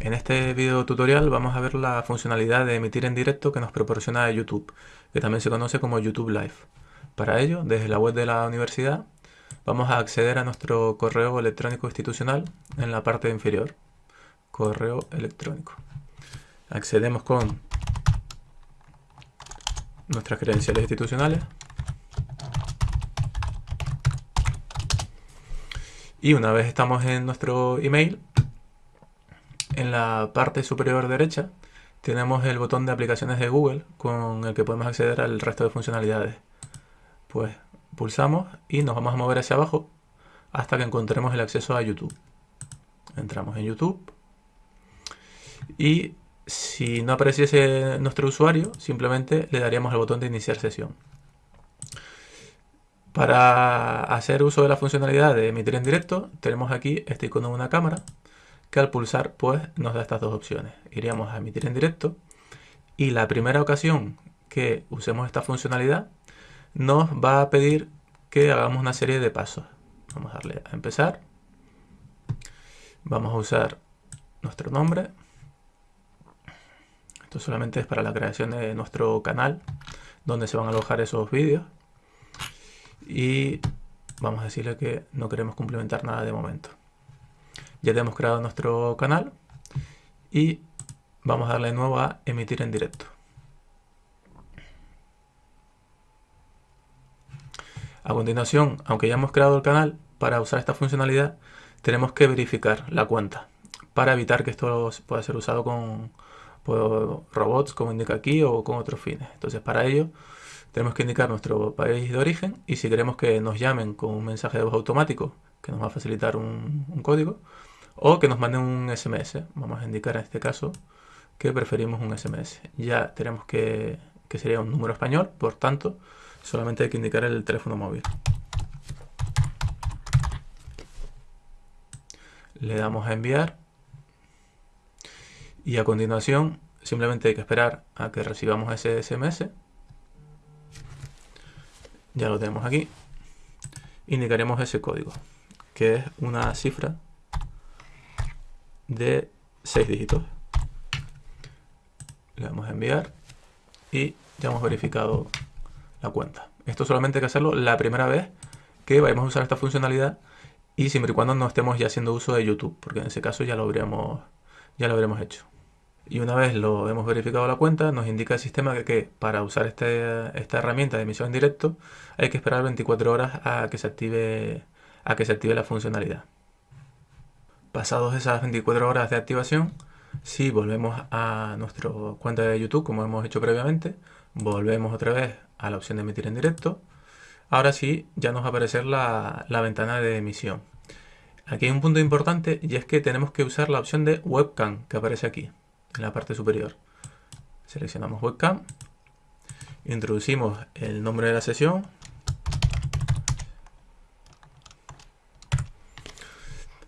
En este video tutorial vamos a ver la funcionalidad de emitir en directo que nos proporciona YouTube, que también se conoce como YouTube Live. Para ello, desde la web de la universidad, vamos a acceder a nuestro correo electrónico institucional en la parte inferior. Correo electrónico. Accedemos con nuestras credenciales institucionales. Y una vez estamos en nuestro email, en la parte superior derecha tenemos el botón de aplicaciones de Google con el que podemos acceder al resto de funcionalidades. Pues pulsamos y nos vamos a mover hacia abajo hasta que encontremos el acceso a YouTube. Entramos en YouTube y si no apareciese nuestro usuario, simplemente le daríamos el botón de iniciar sesión. Para hacer uso de la funcionalidad de emitir en directo, tenemos aquí este icono de una cámara que al pulsar pues nos da estas dos opciones. Iríamos a emitir en directo y la primera ocasión que usemos esta funcionalidad nos va a pedir que hagamos una serie de pasos. Vamos a darle a empezar. Vamos a usar nuestro nombre. Esto solamente es para la creación de nuestro canal donde se van a alojar esos vídeos. Y vamos a decirle que no queremos complementar nada de momento. Ya tenemos creado nuestro canal y vamos a darle de nuevo a emitir en directo. A continuación, aunque ya hemos creado el canal, para usar esta funcionalidad tenemos que verificar la cuenta para evitar que esto pueda ser usado con robots como indica aquí o con otros fines. Entonces para ello tenemos que indicar nuestro país de origen y si queremos que nos llamen con un mensaje de voz automático que nos va a facilitar un código, o que nos manden un SMS. Vamos a indicar en este caso que preferimos un SMS. Ya tenemos que, que sería un número español, por tanto, solamente hay que indicar el teléfono móvil. Le damos a enviar y a continuación simplemente hay que esperar a que recibamos ese SMS. Ya lo tenemos aquí. Indicaremos ese código, que es una cifra de 6 dígitos. Le damos a enviar y ya hemos verificado la cuenta. Esto solamente hay que hacerlo la primera vez que vayamos a usar esta funcionalidad y siempre y cuando no estemos ya haciendo uso de YouTube, porque en ese caso ya lo habríamos, ya lo habremos hecho. Y una vez lo hemos verificado la cuenta, nos indica el sistema que, que para usar este, esta herramienta de emisión en directo hay que esperar 24 horas a que se active, a que se active la funcionalidad. Pasados esas 24 horas de activación, si volvemos a nuestra cuenta de YouTube, como hemos hecho previamente, volvemos otra vez a la opción de emitir en directo. Ahora sí, ya nos va a aparecer la, la ventana de emisión. Aquí hay un punto importante y es que tenemos que usar la opción de webcam que aparece aquí, en la parte superior. Seleccionamos webcam, introducimos el nombre de la sesión,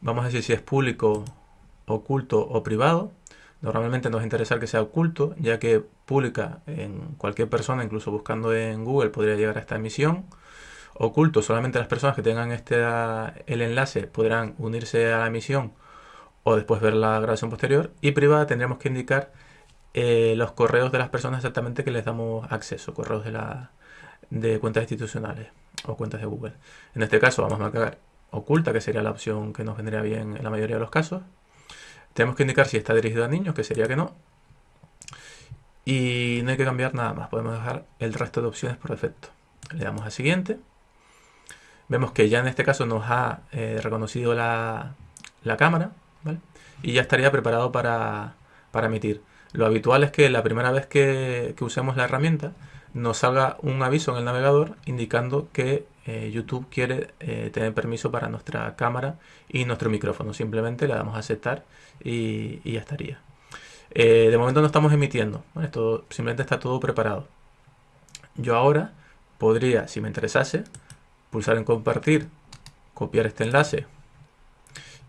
vamos a decir si es público, oculto o privado. Normalmente nos interesa que sea oculto, ya que pública en cualquier persona, incluso buscando en Google, podría llegar a esta emisión. Oculto, solamente las personas que tengan este, el enlace podrán unirse a la emisión o después ver la grabación posterior. Y privada tendríamos que indicar eh, los correos de las personas exactamente que les damos acceso, correos de, la, de cuentas institucionales o cuentas de Google. En este caso vamos a marcar oculta, que sería la opción que nos vendría bien en la mayoría de los casos. Tenemos que indicar si está dirigido a niños, que sería que no. Y no hay que cambiar nada más, podemos dejar el resto de opciones por defecto. Le damos a siguiente. Vemos que ya en este caso nos ha eh, reconocido la, cámara, Y ya estaría preparado para, emitir. Lo habitual es que la primera vez que usemos la herramienta nos salga un aviso en el navegador indicando que eh, YouTube quiere eh, tener permiso para nuestra cámara y nuestro micrófono. Simplemente le damos a aceptar y, ya estaría. Eh, de momento no estamos emitiendo, simplemente está todo preparado. Yo ahora podría, si me interesase, pulsar en compartir, copiar este enlace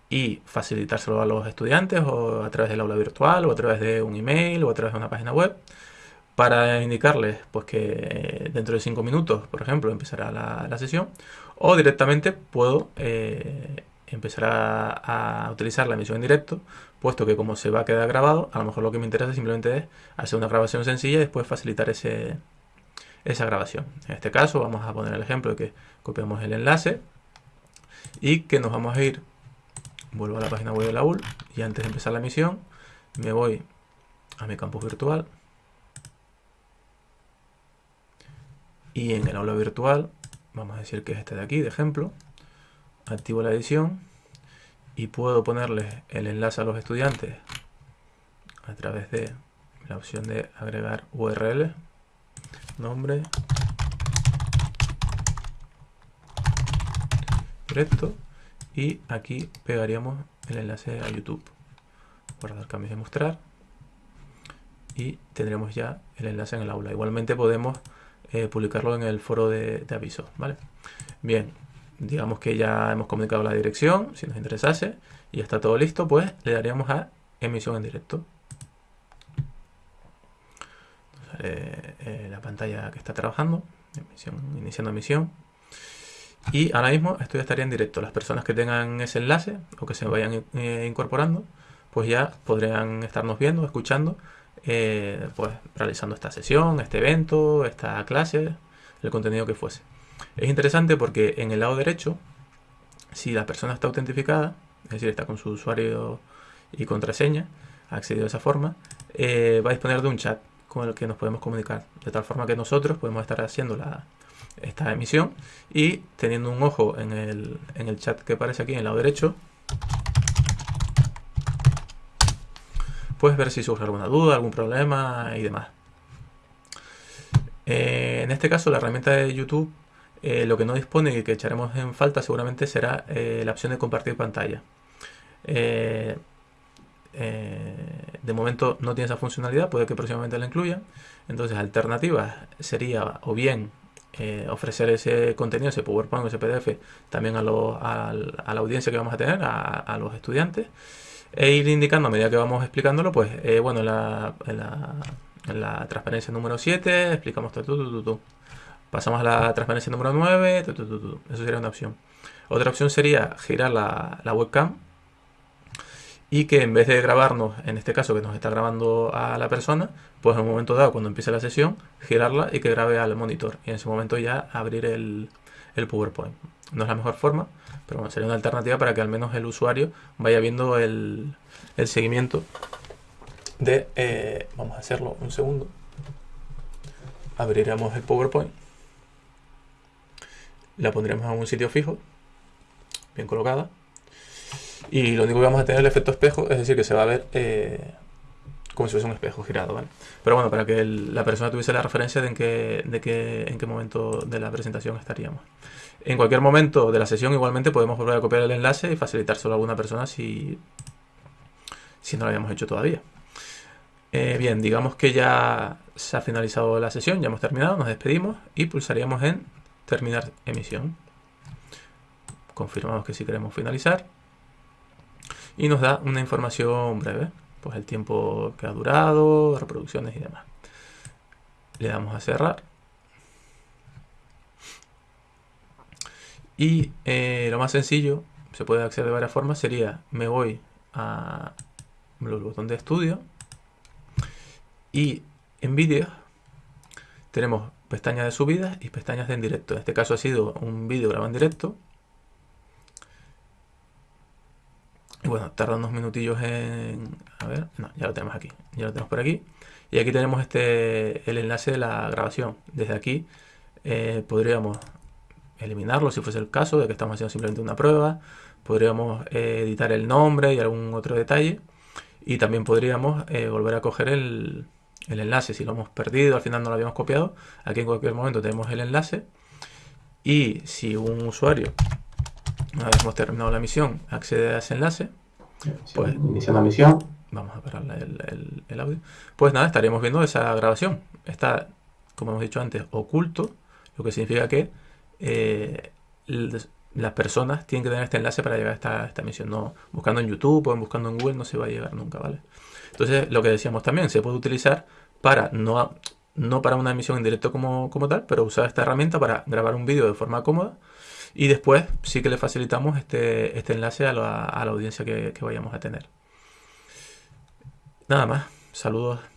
y facilitárselo a los estudiantes o a través del aula virtual o a través de un email o a través de una página web para indicarles pues, que dentro de 5 minutos, por ejemplo, empezará la, sesión, o directamente puedo eh, empezará a, utilizar la emisión en directo, puesto que como se va a quedar grabado, a lo mejor lo que me interesa simplemente es hacer una grabación sencilla y después facilitar ese, esa grabación. En este caso vamos a poner el ejemplo de que copiamos el enlace y que nos vamos a ir, vuelvo a la página web de la UL y antes de empezar la emisión me voy a mi campus virtual y en el aula virtual vamos a decir que es este de aquí de ejemplo activo la edición y puedo ponerle el enlace a los estudiantes a través de la opción de agregar URL, nombre, directo y aquí pegaríamos el enlace a YouTube. Guardar cambios de mostrar y tendremos ya el enlace en el aula. Igualmente podemos eh, publicarlo en el foro de, aviso. ¿vale? Bien, digamos que ya hemos comunicado la dirección, si nos interesase, y está todo listo, pues le daríamos a emisión en directo. Eh, la pantalla que está trabajando, iniciando emisión. Y ahora mismo esto ya estaría en directo. Las personas que tengan ese enlace o que se vayan eh, incorporando, pues ya podrían estarnos viendo, escuchando, eh, pues realizando esta sesión, este evento, esta clase, el contenido que fuese. Es interesante porque en el lado derecho, si la persona está autentificada, es decir, está con su usuario y contraseña, accedido de esa forma, eh, va a disponer de un chat con el que nos podemos comunicar. De tal forma que nosotros podemos estar haciendo la, esta emisión y teniendo un ojo en el, en el chat que aparece aquí en el lado derecho, pues ver si surge alguna duda, algún problema y demás. Eh, en este caso la herramienta de YouTube eh, lo que no dispone y que echaremos en falta seguramente será eh, la opción de compartir pantalla. De momento no tiene esa funcionalidad, puede que próximamente la incluya. Entonces, alternativas sería o bien ofrecer ese contenido, ese PowerPoint, ese PDF, también a, la audiencia que vamos a tener, a, los estudiantes, e ir indicando a medida que vamos explicándolo, pues, bueno, en la, en la, transparencia número 7 explicamos todo, Pasamos a la transparencia número 9. Eso sería una opción. Otra opción sería girar la, webcam y que en vez de grabarnos, en este caso que nos está grabando a la persona, pues en un momento dado, cuando empiece la sesión, girarla y que grabe al monitor. Y en ese momento ya abrir el, PowerPoint. No es la mejor forma, pero bueno, sería una alternativa para que al menos el usuario vaya viendo el, seguimiento de... Eh, vamos a hacerlo un segundo. Abriremos el PowerPoint la pondremos en un sitio fijo, bien colocada. Y lo único que vamos a tener es el efecto espejo, es decir, que se va a ver eh, como si fuese un espejo girado, ¿vale? Pero bueno, para que la persona tuviese la referencia de en qué, de en qué momento de la presentación estaríamos. En cualquier momento de la sesión igualmente podemos volver a copiar el enlace y facilitárselo a alguna persona si, si no lo habíamos hecho todavía. Eh, bien, digamos que ya se ha finalizado la sesión, ya hemos terminado, nos despedimos y pulsaríamos en terminar emisión. Confirmamos que si queremos finalizar. Y nos da una información breve. Pues el tiempo que ha durado, reproducciones y demás. Le damos a cerrar. Y eh, lo más sencillo, se puede acceder de varias formas, sería me voy a el botón de estudio y en vídeo tenemos pestañas de subidas y pestañas de en directo. En este caso ha sido un vídeo grabado en directo. Y bueno, tarda unos minutillos en... A ver, no, ya lo tenemos aquí. Ya lo tenemos por aquí. Y aquí tenemos este el enlace de la grabación. Desde aquí eh, podríamos eliminarlo si fuese el caso de que estamos haciendo simplemente una prueba. Podríamos eh, editar el nombre y algún otro detalle. Y también podríamos eh, volver a coger el, el enlace, si lo hemos perdido, al final no lo habíamos copiado, aquí en cualquier momento tenemos el enlace y si un usuario, una vez hemos terminado la misión, accede a ese enlace, pues iniciando la misión, vamos a parar el, audio, pues nada, estaríamos viendo esa grabación. Está, como hemos dicho antes, oculto, lo que significa que eh, las personas tienen que tener este enlace para llegar a esta, esta misión. No buscando en YouTube o buscando en Google no se va a llegar nunca, ¿vale? Entonces, lo que decíamos también, se puede utilizar para, no, no para una emisión en directo como, como tal, pero usar esta herramienta para grabar un vídeo de forma cómoda Y después sí que le facilitamos este, este enlace a la, a la audiencia que, que vayamos a tener. Nada más. Saludos.